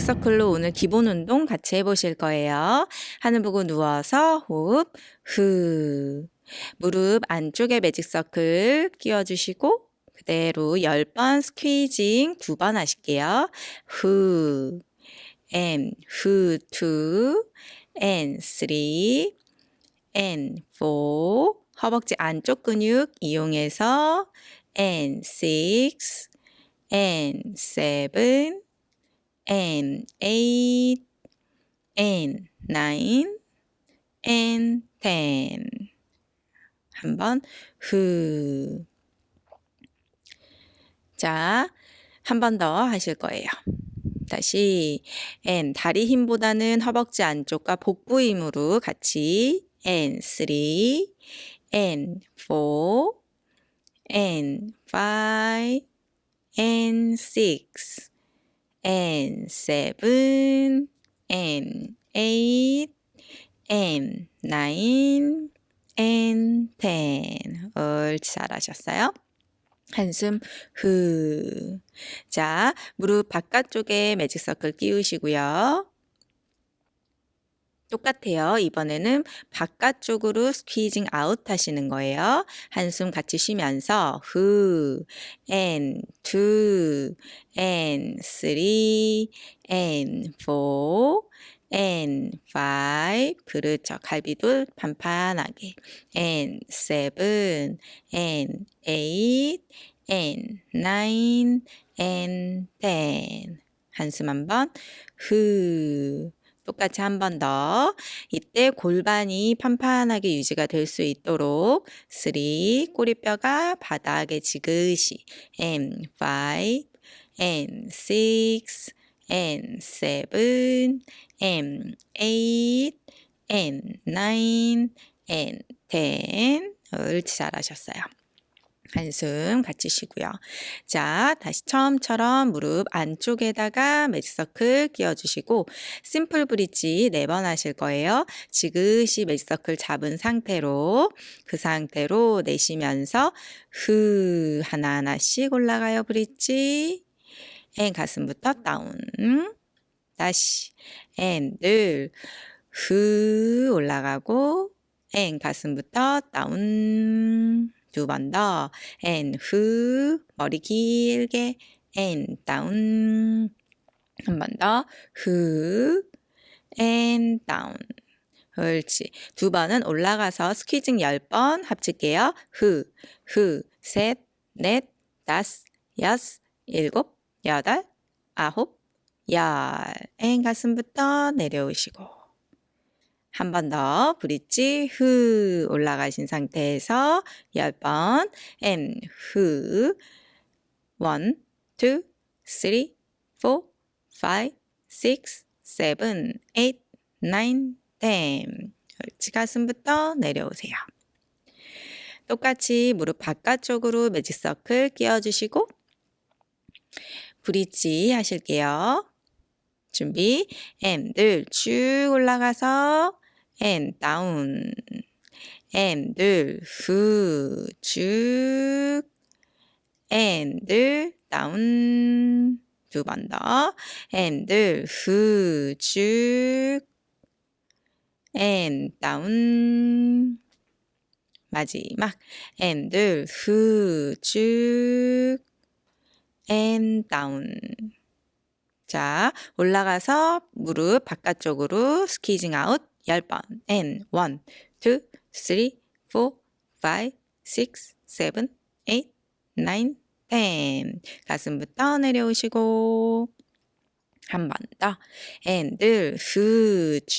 매직 서클로 오늘 기본 운동 같이 해보실 거예요. 하늘 보고 누워서 호흡, 후. 무릎 안쪽에 매직 서클 끼워주시고, 그대로 10번 스퀴징 두번 하실게요. 후, and, 후, two, and, three, and, four. 허벅지 안쪽 근육 이용해서 and, six, and, seven, and eight, and nine, and ten. 한번 후. 자, 한 번 더 하실 거예요. 다시 and 다리 힘보다는 허벅지 안쪽과 복부 힘으로 같이 and three, and four, and five, and six. And seven, and eight, and nine, and ten. 옳지, 잘하셨어요. 한숨 후. 자, 무릎 바깥쪽에 매직 서클 끼우시고요. 똑같아요. 이번에는 바깥쪽으로 스퀴징 아웃 하시는 거예요. 한숨 같이 쉬면서 후, and two, and three, and four, and five. 그렇죠. 갈비도 판판하게. and seven, and eight, and nine, and ten. 한숨 한번 후. 똑같이 한 번 더. 이때 골반이 판판하게 유지가 될 수 있도록 3. 꼬리뼈가 바닥에 지그시 and 5 and 6 and 7 and 8 and 9 and 10 옳지 잘하셨어요. 한숨 같이 쉬고요. 자, 다시 처음처럼 무릎 안쪽에다가 magic circle 끼워주시고 simple bridge 네번 하실 거예요. 지그시 magic circle 잡은 상태로 그 상태로 내쉬면서 후 하나하나씩 올라가요 bridge and 가슴부터 down 다시 and 둘 후 올라가고 and 가슴부터 down 두 번 더. and 후 머리 길게 and down 한 번 더. 후 and down 옳지. 두 번은 올라가서 squeezing 10번 하실게요. 후, 후, 셋, 넷, 다섯, 여섯, 일곱, 여덟, 아홉, 열. and 가슴부터 내려오시고. 한 번 더 브릿지 후 올라가신 상태에서 10번 and 후 1, 2, 3, 4, 5, 6, 7, 8, 9, 10 옳지 가슴부터 내려오세요. 똑같이 무릎 바깥쪽으로 매직 서클 끼워주시고 브릿지 하실게요. 준비. 앤들 쭉 올라가서 and down and 후쭉 and down 두번더 and 후쭉 and down 마지막 and 후쭉 and down 자 올라가서 무릎 바깥쪽으로 스키징 아웃. 10번. And 1, 2, 3, 4, 5, 6, 7, 8, 9, 10 가슴부터 내려오시고. 한 번 더. And 후쭉.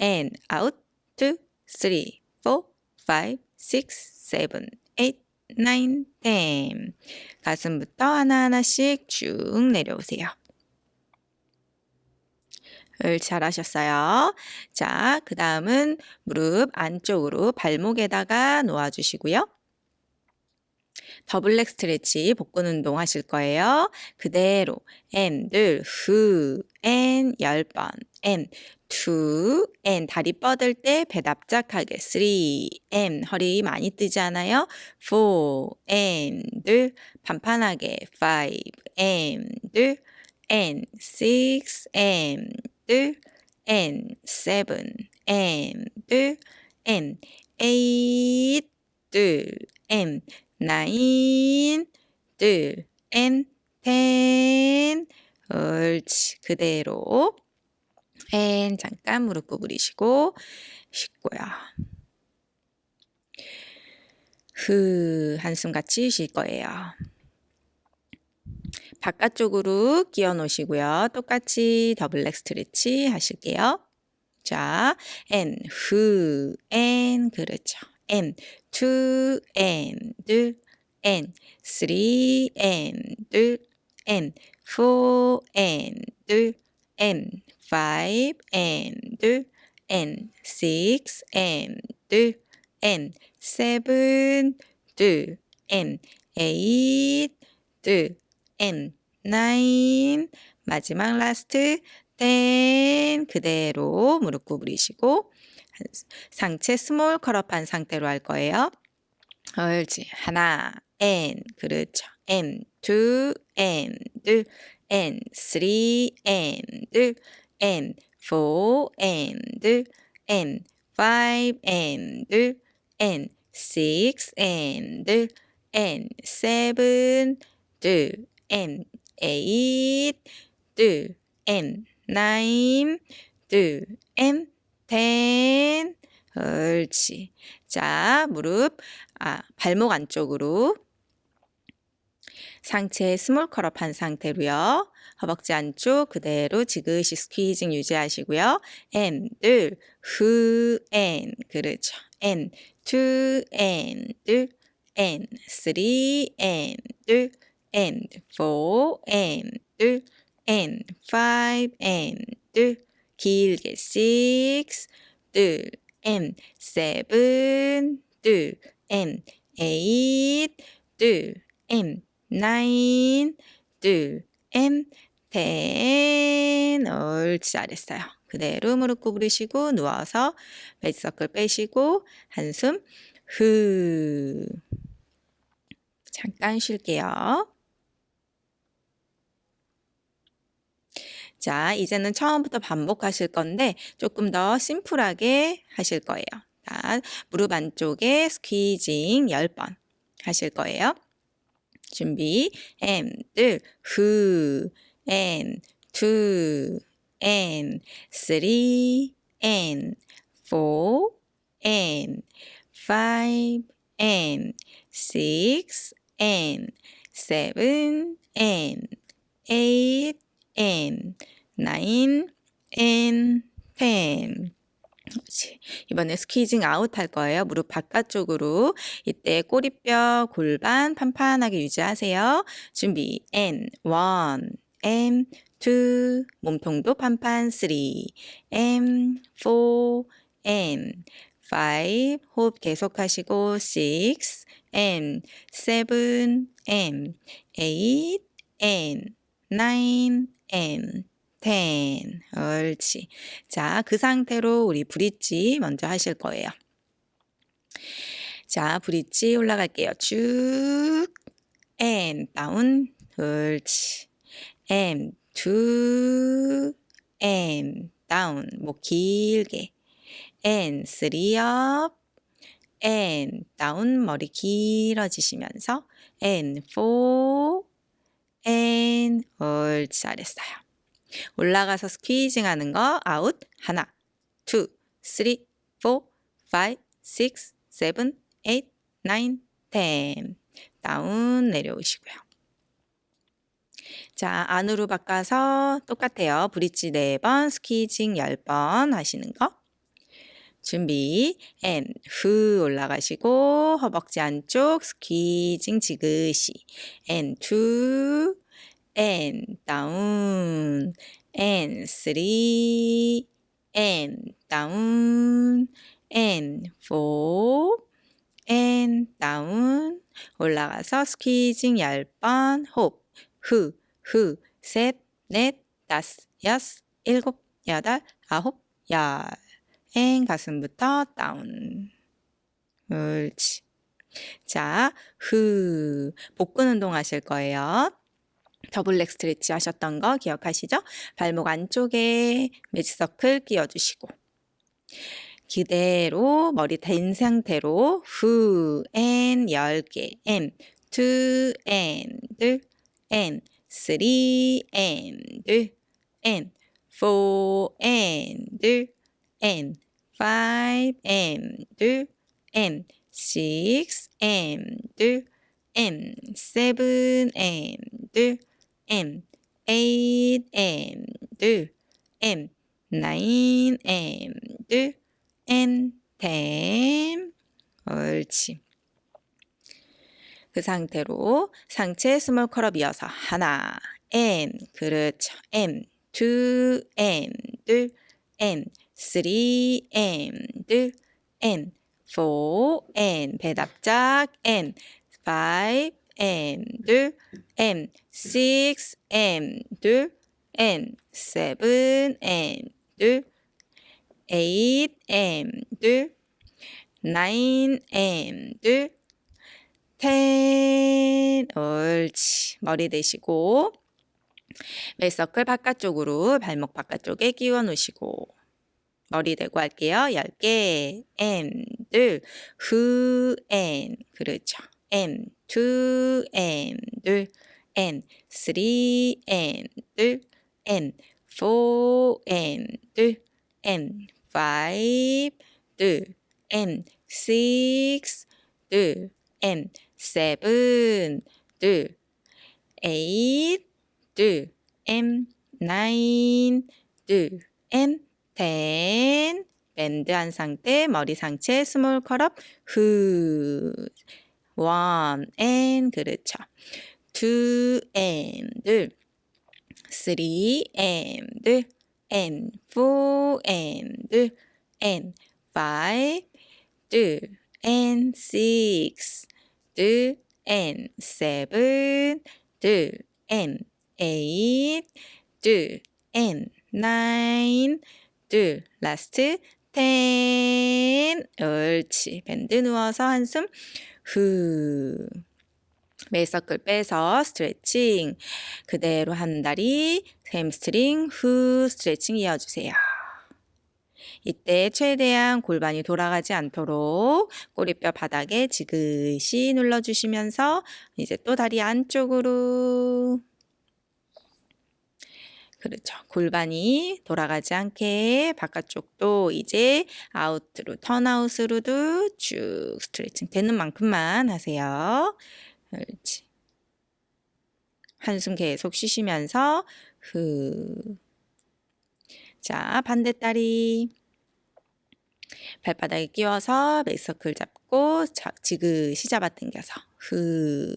And out 2, 3, 4, 5, 6, 7, 8, 9, 10 가슴부터 하나하나씩 쭉 내려오세요. 음 잘하셨어요. 자, 그 다음은 무릎 안쪽으로 발목에다가 놓아주시고요. double leg stretch 복근 운동 하실 거예요. 그대로 and 후 and 10번 and two and 다리 뻗을 때 배 납작하게 three and 허리 많이 뜨지 않아요? four and 반판하게 five and and six and and seven and and eight and nine ten 옳지 그대로 and 잠깐 무릎 구부리시고 쉬고요. 후 한숨 같이 쉴 거예요. 바깥쪽으로 끼워 놓으시고요. 똑같이 double leg stretch 하실게요. 자, and, 그렇죠. And, two, and, and, three, and, and, four, and, and, five, and, and, six, and, and, seven, and, eight, and, nine, 마지막 라스트 ten 그대로 무릎 구부리시고 상체 스몰 컬업한 상태로 할 거예요. 옳지. 하나, and 그렇죠. and two, and and three, and and four, and and five, and and six, and and seven, and eight, and nine, and ten. 옳지. 자, 무릎, 아, 발목 안쪽으로 상체 small curl up 한 상태로요. 허벅지 안쪽 그대로 지그시 squeezing 유지하시고요. and, 후, and, 그렇죠. and, two, and, and, three, and, five, and, 길게 six, and, seven, and, eight, and, nine, and, ten. 옳지, 잘했어요. 그대로 무릎 구부리시고 누워서 베이스서클 빼시고 한숨 후. 잠깐 쉴게요. 자, 이제는 처음부터 반복하실 건데 조금 더 심플하게 하실 거예요. 자, 무릎 안쪽에 스퀴징 10번 하실 거예요. 준비, and, who, and, two, and, three, and, four, and, five, and, eight, and, nine, and, ten. 이번에 스퀴징 아웃 할 거예요. 무릎 바깥쪽으로. 이때 꼬리뼈, 골반 판판하게 유지하세요. 준비. and, one, and, two, 몸통도 판판, three, and, four, and, five, 호흡 계속하시고, six, and, seven, and, eight, and, nine, and, ten. 옳지. 자, 그 상태로 우리 브릿지 먼저 하실 거예요. 자, 브릿지 올라갈게요. 쭉. and 다운. 옳지. and two and down. 머리 길게. and three up. and down 머리 길어지시면서 and four and 옳지 잘했어요. 올라가서 squeezing 하는 거 아웃 하나 five six seven eight nine ten 다운 내려오시고요. 자, 안으로 바꿔서 똑같아요. 브릿지 4번, 스퀴징 10번 하시는 거. 준비, and, 후 올라가시고, 허벅지 안쪽, 스퀴징 지그시, and, two, and down and three and down and four and down 올라가서 squeezing 10번 호흡 후, 후, 셋, 넷, 다섯, 여섯, 일곱, 여덟, 아홉, 열. and 가슴부터 down. 옳지. 자, 후. 복근 운동 하실 거예요. double leg stretch 하셨던 거 기억하시죠? 발목 안쪽에 magic circle 끼워주시고 그대로 머리 댄 상태로 후, and, 10개, and, two, and, 둘, and, three, and, 둘, and, four, and, 둘, and, five, and, 둘, and, six, and, 둘, and, seven, and, 둘, 앤, 에잇, 앤, 둘, 앤, 나인, 앤, 둘, and ten. 옳지. 그 상태로 상체 스몰 컬업 이어서 하나, and 그렇죠. and two, and 둘, and three, and 둘, and four, and 배답작, and five, and 둘, and six, and 둘, and seven, and 둘, eight and nine and ten 옳지 머리 대시고 멜서클 바깥쪽으로 발목 바깥쪽에 끼워 놓으시고 머리 대고 할게요. 10개 and who and 그렇죠. and two and and three and and four and and five, 둘, and six, 둘, and seven, 둘, eight, 둘, and nine, 둘, and ten. 밴드 한 상태, 머리 상체, 스몰 컬업, 후. one, and, 그렇죠. two, and, 둘, three, and, 둘, and four and and five two and six two and seven two and eight two two last ten 옳지. and 누워서 한숨 후. magic circle 빼서 스트레칭. 그대로 한 다리 햄스트링 후. 스트레칭 이어주세요. 이때 최대한 골반이 돌아가지 않도록 꼬리뼈 바닥에 지그시 눌러주시면서 이제 또 다리 안쪽으로 그렇죠. 골반이 돌아가지 않게 바깥쪽도 이제 아웃으로 턴아웃으로도 쭉 스트레칭 되는 만큼만 하세요. 그렇지. 한숨 계속 쉬시면서 후. 자, 반대 다리. 발바닥에 끼워서 메이서클 잡고 지그시 잡아 당겨서 후.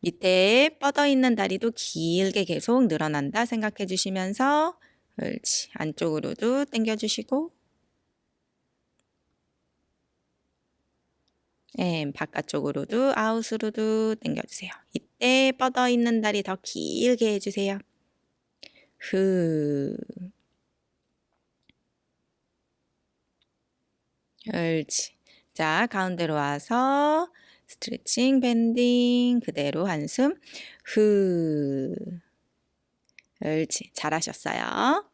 밑에 뻗어 있는 다리도 길게 계속 늘어난다 생각해 주시면서 그렇지. 안쪽으로도 당겨 주시고 예, 바깥쪽으로도 아웃으로도 당겨주세요. 이때 뻗어 있는 다리 더 길게 해주세요. 후. 옳지. 자, 가운데로 와서 스트레칭, 밴딩, 그대로 한숨, 후. 옳지. 잘하셨어요.